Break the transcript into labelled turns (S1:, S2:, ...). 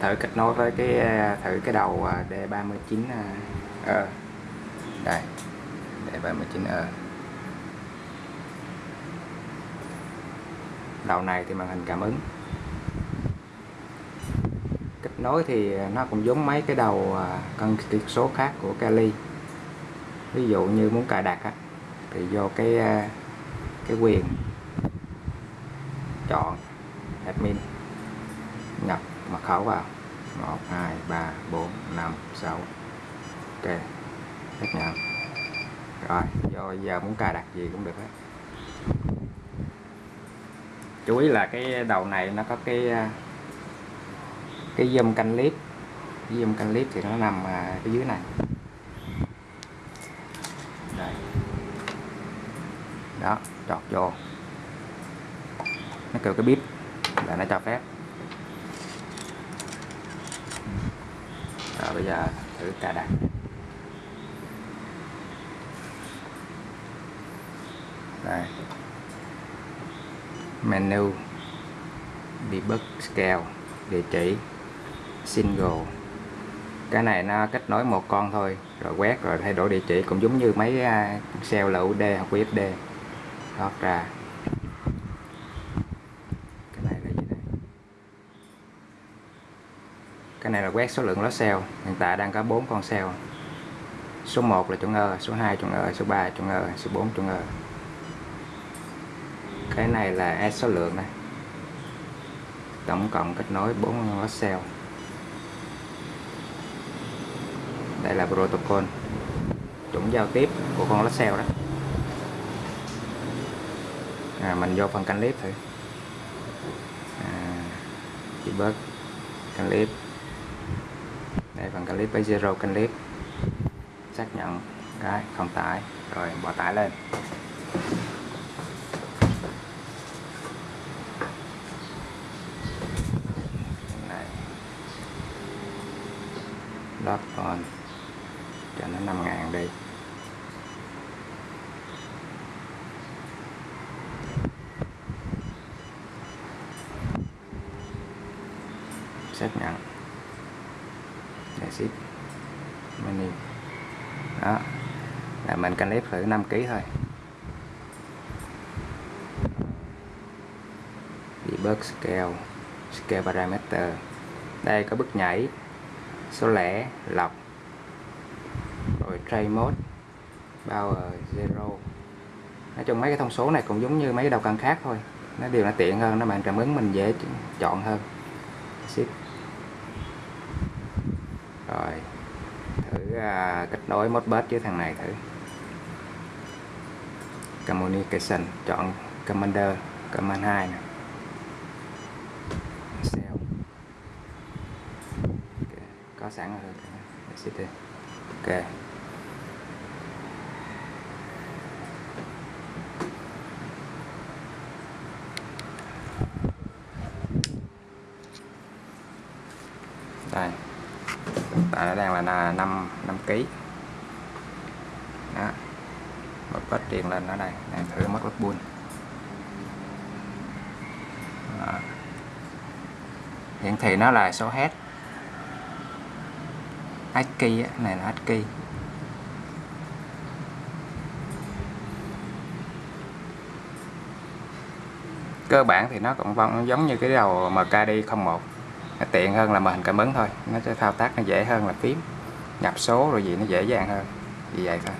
S1: thử kết nối với cái à, thử cái đầu à, D39 E à, ờ. đây D39 E ờ. đầu này thì màn hình cảm ứng. Kết nối thì nó cũng giống mấy cái đầu cân kỹ số khác của Kali ví dụ như muốn cài đặt á, thì vô cái cái quyền chọn admin nhập mật khẩu vào. 1 2 3 4 5 6 ok. Xác nhận rồi, vô, giờ muốn cài đặt gì cũng được hết. Chú ý là cái đầu này nó có cái cái dâm canh clip cái zoom canh clip thì nó nằm à, ở dưới này. Đây. Đó, chọt vô. Nó kêu cái bíp là nó cho phép. Rồi, bây giờ thử cài đặt. Đây. Menu. Debug scale, địa chỉ. Single. Cái này nó kết nối một con thôi, rồi quét, rồi thay đổi địa chỉ, cũng giống như mấy à, lậu d hoặc USD thoát ra cái này là gì đây cái này là quét số lượng lót cell. Hiện tại đang có 4 con cell. Số 1 là chuẩn ơ số 2 chuẩn ơ số 3 chuẩn ơ số 4 chuẩn ơ cái này là S số lượng này. Tổng cộng kết nối 4 lót cell. Đây là protocol chuẩn giao tiếp của con lót cell đó. À, mình vô phần canh clip thử. À, chỉ bớt canh clip đây phần clip với zero clip. Xác nhận cái không tải, rồi bỏ tải lên. Này. Lót on. Cho nó 5 ngàn đi. Xác nhận để ship menu đó. Là mình cần clip thử 5 kg thôi. Debug scale scale parameter. Đây có bước nhảy, số lẻ, lọc. Rồi tray mode, power zero. Nói chung mấy cái thông số này cũng giống như mấy cái đầu cân khác thôi. Nó đều là tiện hơn, nó bạn cảm ứng mình dễ chọn hơn. Ship rồi thử uh, kết nối modbus với thằng này thử. Communication chọn commander command 2 nè. Cell. Okay. có sẵn rồi CT ok. Đây tại nó đang là 5 5 kg đó. Một bớt truyền lên ở đây, đang thử mất bút buôn hiển thị nó là số hết ASCII này là ASCII cơ bản thì nó cũng vong giống như cái đầu MKD01 tiện hơn là màn hình cảm ứng thôi. Nó sẽ thao tác nó dễ hơn là phím. Nhập số rồi gì nó dễ dàng hơn. Vì vậy thôi.